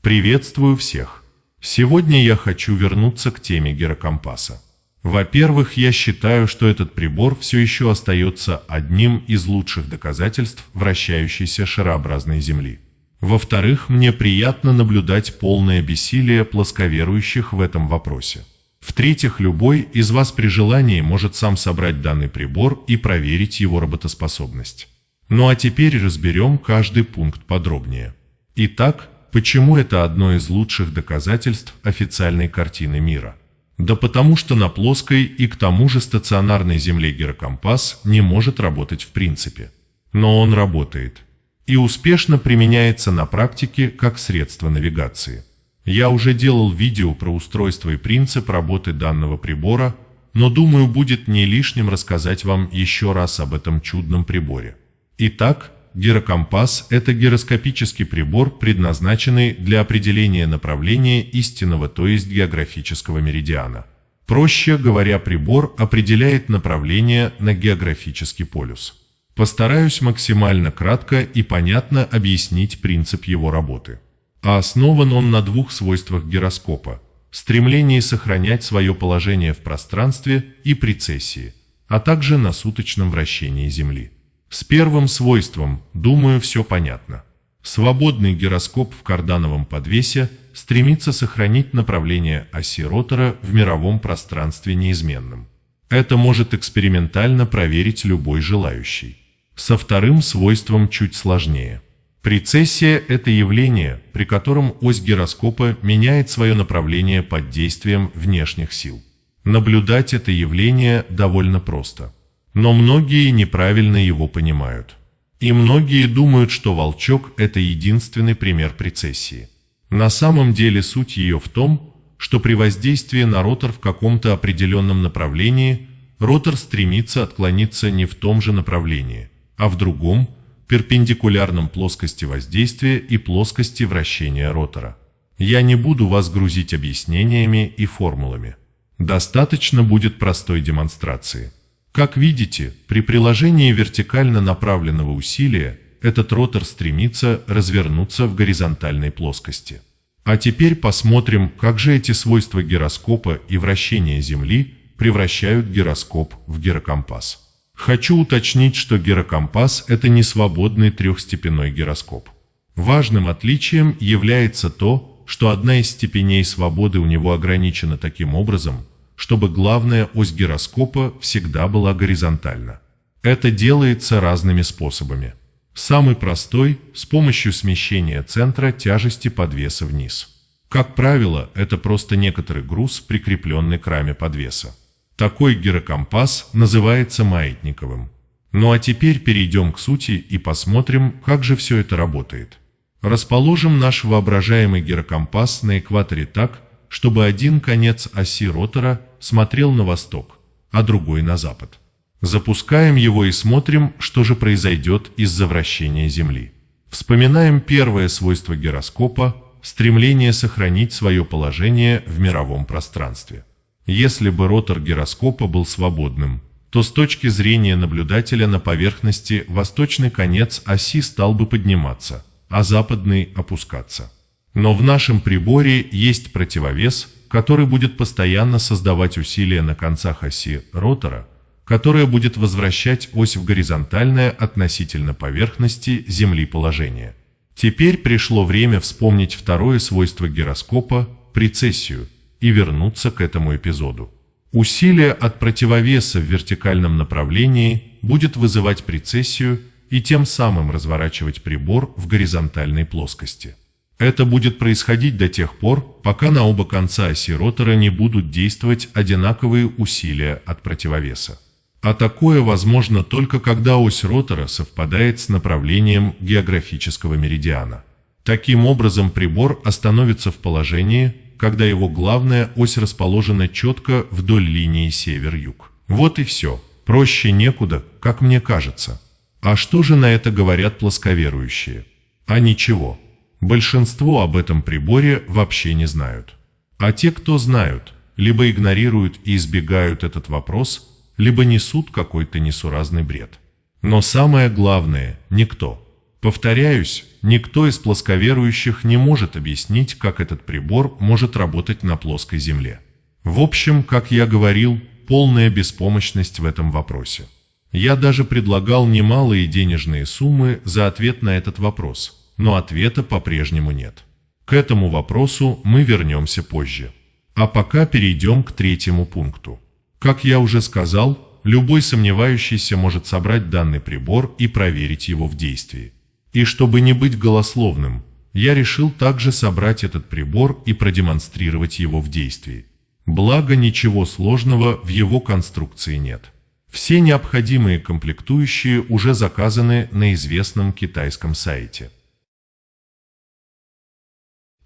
Приветствую всех! Сегодня я хочу вернуться к теме гирокомпаса. Во-первых, я считаю, что этот прибор все еще остается одним из лучших доказательств вращающейся шарообразной Земли. Во-вторых, мне приятно наблюдать полное бессилие плосковерующих в этом вопросе. В-третьих, любой из вас при желании может сам собрать данный прибор и проверить его работоспособность. Ну а теперь разберем каждый пункт подробнее. Итак, почему это одно из лучших доказательств официальной картины мира? Да потому что на плоской и к тому же стационарной Земле гирокомпас не может работать в принципе. Но он работает. И успешно применяется на практике как средство навигации. Я уже делал видео про устройство и принцип работы данного прибора, но думаю будет не лишним рассказать вам еще раз об этом чудном приборе. Итак, гирокомпас – это гироскопический прибор, предназначенный для определения направления истинного, то есть географического меридиана. Проще говоря, прибор определяет направление на географический полюс. Постараюсь максимально кратко и понятно объяснить принцип его работы а основан он на двух свойствах гироскопа – стремлении сохранять свое положение в пространстве и прецессии, а также на суточном вращении Земли. С первым свойством, думаю, все понятно. Свободный гироскоп в кардановом подвесе стремится сохранить направление оси ротора в мировом пространстве неизменным. Это может экспериментально проверить любой желающий. Со вторым свойством чуть сложнее – Прецессия – это явление, при котором ось гироскопа меняет свое направление под действием внешних сил. Наблюдать это явление довольно просто. Но многие неправильно его понимают. И многие думают, что волчок – это единственный пример прецессии. На самом деле суть ее в том, что при воздействии на ротор в каком-то определенном направлении ротор стремится отклониться не в том же направлении, а в другом – перпендикулярном плоскости воздействия и плоскости вращения ротора. Я не буду вас грузить объяснениями и формулами. Достаточно будет простой демонстрации. Как видите, при приложении вертикально направленного усилия этот ротор стремится развернуться в горизонтальной плоскости. А теперь посмотрим, как же эти свойства гироскопа и вращения Земли превращают гироскоп в гирокомпас. Хочу уточнить, что гирокомпас – это не свободный трехстепенной гироскоп. Важным отличием является то, что одна из степеней свободы у него ограничена таким образом, чтобы главная ось гироскопа всегда была горизонтальна. Это делается разными способами. Самый простой – с помощью смещения центра тяжести подвеса вниз. Как правило, это просто некоторый груз, прикрепленный к раме подвеса. Такой гирокомпас называется маятниковым. Ну а теперь перейдем к сути и посмотрим, как же все это работает. Расположим наш воображаемый гирокомпас на экваторе так, чтобы один конец оси ротора смотрел на восток, а другой на запад. Запускаем его и смотрим, что же произойдет из-за вращения Земли. Вспоминаем первое свойство гироскопа – стремление сохранить свое положение в мировом пространстве. Если бы ротор гироскопа был свободным, то с точки зрения наблюдателя на поверхности восточный конец оси стал бы подниматься, а западный опускаться. Но в нашем приборе есть противовес, который будет постоянно создавать усилия на концах оси ротора, которая будет возвращать ось в горизонтальное относительно поверхности Земли положение. Теперь пришло время вспомнить второе свойство гироскопа – прецессию – и вернуться к этому эпизоду. Усилие от противовеса в вертикальном направлении будет вызывать прецессию и тем самым разворачивать прибор в горизонтальной плоскости. Это будет происходить до тех пор, пока на оба конца оси ротора не будут действовать одинаковые усилия от противовеса. А такое возможно только когда ось ротора совпадает с направлением географического меридиана. Таким образом прибор остановится в положении, когда его главная ось расположена четко вдоль линии север-юг. Вот и все. Проще некуда, как мне кажется. А что же на это говорят плосковерующие? А ничего. Большинство об этом приборе вообще не знают. А те, кто знают, либо игнорируют и избегают этот вопрос, либо несут какой-то несуразный бред. Но самое главное – никто. Повторяюсь, никто из плосковерующих не может объяснить, как этот прибор может работать на плоской Земле. В общем, как я говорил, полная беспомощность в этом вопросе. Я даже предлагал немалые денежные суммы за ответ на этот вопрос, но ответа по-прежнему нет. К этому вопросу мы вернемся позже. А пока перейдем к третьему пункту. Как я уже сказал, любой сомневающийся может собрать данный прибор и проверить его в действии. И чтобы не быть голословным, я решил также собрать этот прибор и продемонстрировать его в действии. Благо ничего сложного в его конструкции нет. Все необходимые комплектующие уже заказаны на известном китайском сайте.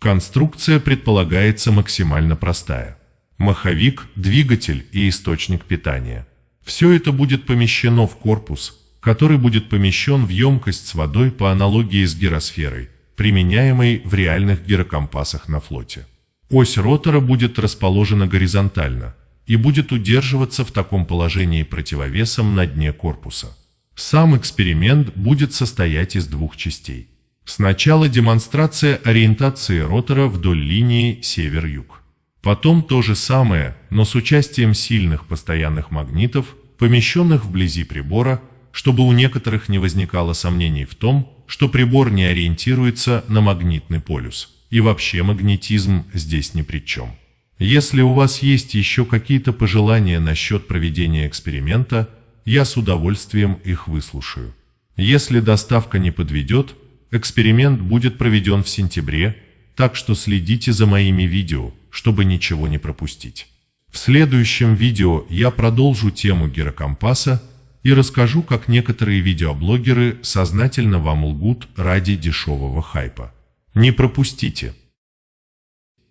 Конструкция предполагается максимально простая. Маховик, двигатель и источник питания. Все это будет помещено в корпус, который будет помещен в емкость с водой по аналогии с гиросферой, применяемой в реальных гирокомпасах на флоте. Ось ротора будет расположена горизонтально и будет удерживаться в таком положении противовесом на дне корпуса. Сам эксперимент будет состоять из двух частей. Сначала демонстрация ориентации ротора вдоль линии север-юг. Потом то же самое, но с участием сильных постоянных магнитов, помещенных вблизи прибора, чтобы у некоторых не возникало сомнений в том, что прибор не ориентируется на магнитный полюс. И вообще магнетизм здесь ни при чем. Если у вас есть еще какие-то пожелания насчет проведения эксперимента, я с удовольствием их выслушаю. Если доставка не подведет, эксперимент будет проведен в сентябре, так что следите за моими видео, чтобы ничего не пропустить. В следующем видео я продолжу тему гирокомпаса и расскажу, как некоторые видеоблогеры сознательно вам лгут ради дешевого хайпа. Не пропустите.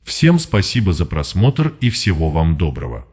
Всем спасибо за просмотр и всего вам доброго.